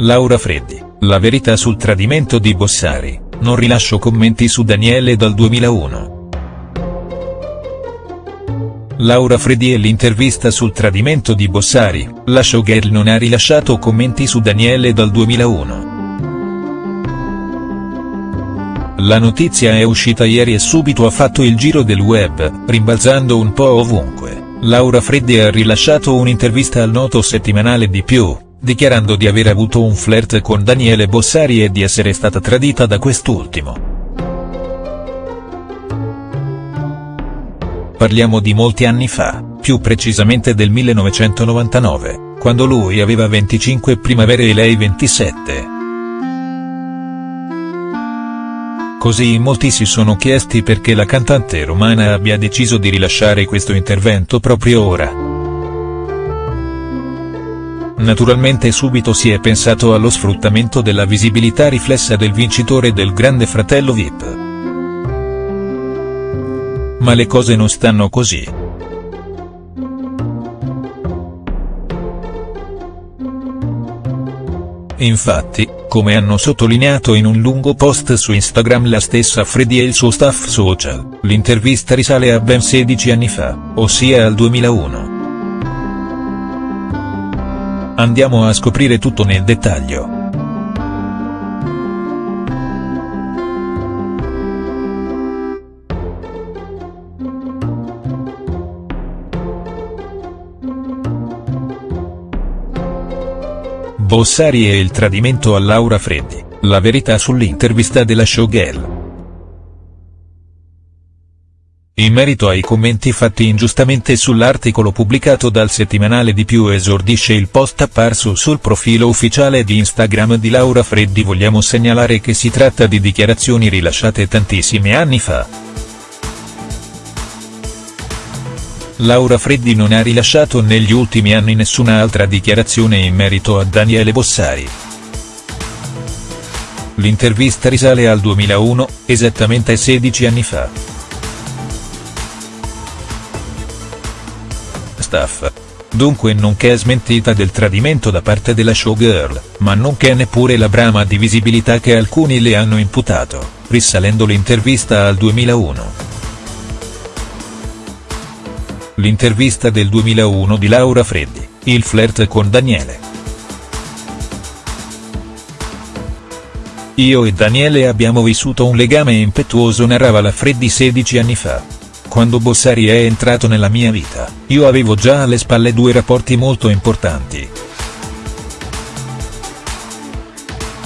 Laura Freddi, la verità sul tradimento di Bossari, non rilascio commenti su Daniele dal 2001. Laura Freddi e l'intervista sul tradimento di Bossari, la showgirl non ha rilasciato commenti su Daniele dal 2001. La notizia è uscita ieri e subito ha fatto il giro del web, rimbalzando un po' ovunque. Laura Freddi ha rilasciato un'intervista al noto settimanale di più, dichiarando di aver avuto un flirt con Daniele Bossari e di essere stata tradita da quest'ultimo. Parliamo di molti anni fa, più precisamente del 1999, quando lui aveva 25 primavere e lei 27. Così molti si sono chiesti perché la cantante romana abbia deciso di rilasciare questo intervento proprio ora. Naturalmente subito si è pensato allo sfruttamento della visibilità riflessa del vincitore del Grande Fratello Vip. Ma le cose non stanno così. Infatti, come hanno sottolineato in un lungo post su Instagram la stessa Freddy e il suo staff social, l'intervista risale a ben 16 anni fa, ossia al 2001. Andiamo a scoprire tutto nel dettaglio. Bossari e il tradimento a Laura Freddi, la verità sull'intervista della showgirl. In merito ai commenti fatti ingiustamente sull'articolo pubblicato dal settimanale di più esordisce il post apparso sul profilo ufficiale di Instagram di Laura Freddi vogliamo segnalare che si tratta di dichiarazioni rilasciate tantissimi anni fa. Laura Freddi non ha rilasciato negli ultimi anni nessuna altra dichiarazione in merito a Daniele Bossari. L'intervista risale al 2001, esattamente 16 anni fa. Staff. Dunque non c'è smentita del tradimento da parte della showgirl, ma non c'è neppure la brama di visibilità che alcuni le hanno imputato, risalendo l'intervista al 2001. L'intervista del 2001 di Laura Freddi, il flirt con Daniele. Io e Daniele abbiamo vissuto un legame impetuoso narrava la Freddi 16 anni fa. Quando Bossari è entrato nella mia vita, io avevo già alle spalle due rapporti molto importanti.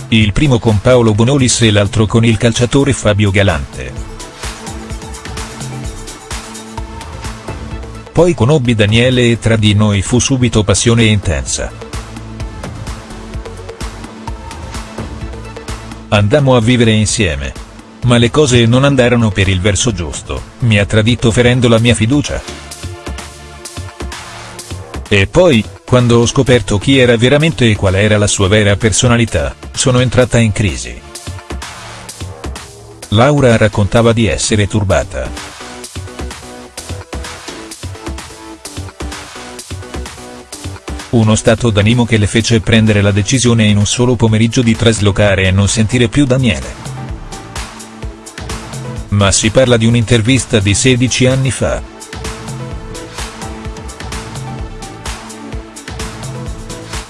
Il primo con Paolo Bonolis e l'altro con il calciatore Fabio Galante. Poi conobbi Daniele e tra di noi fu subito passione intensa. Andammo a vivere insieme. Ma le cose non andarono per il verso giusto, mi ha tradito ferendo la mia fiducia. E poi, quando ho scoperto chi era veramente e qual era la sua vera personalità, sono entrata in crisi. Laura raccontava di essere turbata. Uno stato d'animo che le fece prendere la decisione in un solo pomeriggio di traslocare e non sentire più Daniele. Ma si parla di un'intervista di 16 anni fa.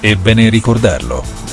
È bene ricordarlo.